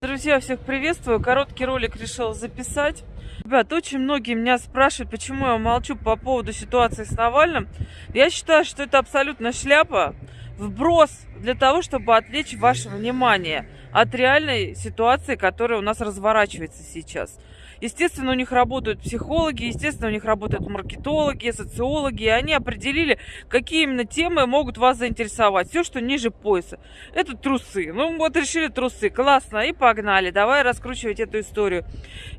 Друзья, всех приветствую. Короткий ролик решил записать. Ребят, очень многие меня спрашивают, почему я молчу по поводу ситуации с Навальным. Я считаю, что это абсолютно шляпа, вброс для того, чтобы отвлечь ваше внимание от реальной ситуации, которая у нас разворачивается сейчас. Естественно, у них работают психологи, естественно, у них работают маркетологи, социологи, и они определили, какие именно темы могут вас заинтересовать. Все, что ниже пояса. Это трусы. Ну, вот решили трусы. Классно. И погнали. Давай раскручивать эту историю.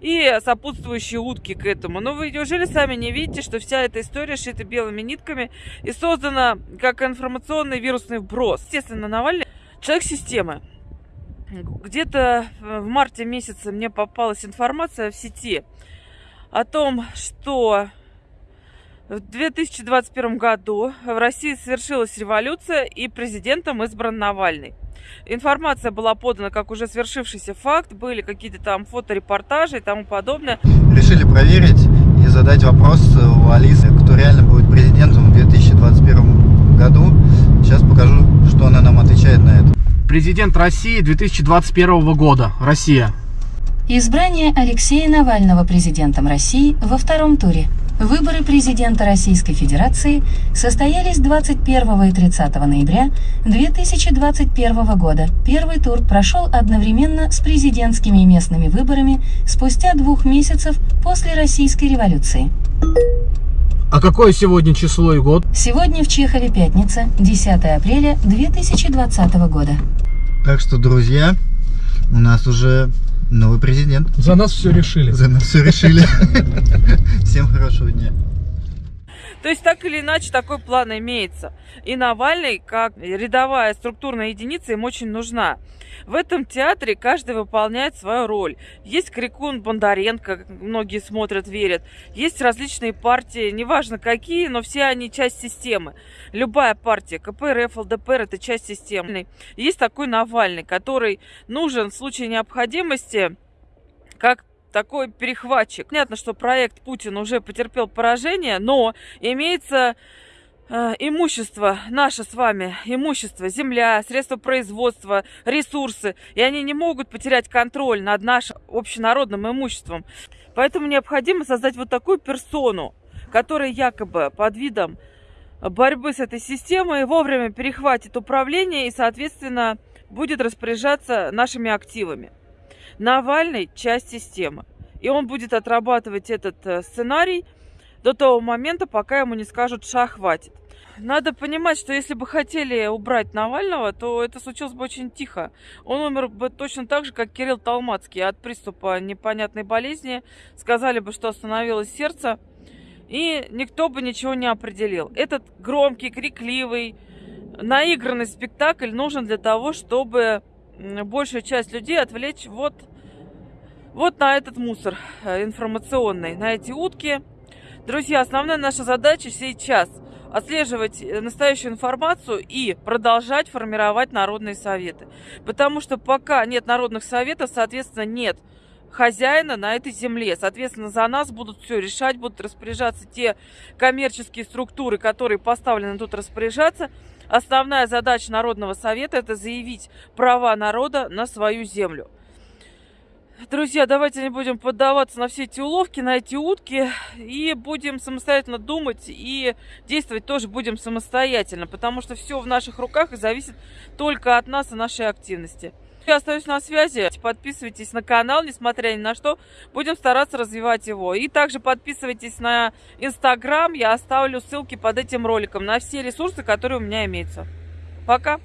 И сопутствующие утки к этому. Но вы неужели сами не видите, что вся эта история шита белыми нитками и создана как информационный вирусный вброс? Естественно, Навальный человек системы где-то в марте месяце мне попалась информация в сети о том, что в 2021 году в России совершилась революция и президентом избран Навальный. Информация была подана как уже свершившийся факт, были какие-то там фоторепортажи и тому подобное. Решили проверить и задать вопрос у Алисы, кто реально будет президентом в 2021 году. Сейчас покажу, что она нам отвечает на это. Президент России 2021 года. Россия. Избрание Алексея Навального президентом России во втором туре. Выборы президента Российской Федерации состоялись 21 и 30 ноября 2021 года. Первый тур прошел одновременно с президентскими и местными выборами спустя двух месяцев после Российской революции. А какое сегодня число и год? Сегодня в Чехове пятница, 10 апреля 2020 года. Так что, друзья, у нас уже новый президент. За нас все решили. За нас все решили. Всем хорошего дня. То есть, так или иначе, такой план имеется. И Навальный, как рядовая структурная единица, им очень нужна. В этом театре каждый выполняет свою роль. Есть Крикун Бондаренко, многие смотрят, верят. Есть различные партии, неважно какие, но все они часть системы. Любая партия, КПРФ, ЛДПР, это часть системы. Есть такой Навальный, который нужен в случае необходимости как такой перехватчик. Понятно, что проект Путин уже потерпел поражение, но имеется э, имущество, наше с вами имущество, земля, средства производства, ресурсы, и они не могут потерять контроль над нашим общенародным имуществом. Поэтому необходимо создать вот такую персону, которая якобы под видом борьбы с этой системой вовремя перехватит управление и, соответственно, будет распоряжаться нашими активами. Навальный – часть системы. И он будет отрабатывать этот э, сценарий до того момента, пока ему не скажут «ша, хватит». Надо понимать, что если бы хотели убрать Навального, то это случилось бы очень тихо. Он умер бы точно так же, как Кирилл Талмацкий от приступа непонятной болезни. Сказали бы, что остановилось сердце, и никто бы ничего не определил. Этот громкий, крикливый, наигранный спектакль нужен для того, чтобы большую часть людей отвлечь вот, вот на этот мусор э, информационный, на эти утки. Друзья, основная наша задача сейчас отслеживать э, настоящую информацию и продолжать формировать народные советы. Потому что пока нет народных советов, соответственно, нет хозяина на этой земле. Соответственно, за нас будут все решать, будут распоряжаться те коммерческие структуры, которые поставлены тут распоряжаться. Основная задача Народного совета – это заявить права народа на свою землю. Друзья, давайте не будем поддаваться на все эти уловки, на эти утки, и будем самостоятельно думать и действовать тоже будем самостоятельно, потому что все в наших руках и зависит только от нас и нашей активности. Я остаюсь на связи. Подписывайтесь на канал, несмотря ни на что. Будем стараться развивать его. И также подписывайтесь на Инстаграм. Я оставлю ссылки под этим роликом на все ресурсы, которые у меня имеются. Пока!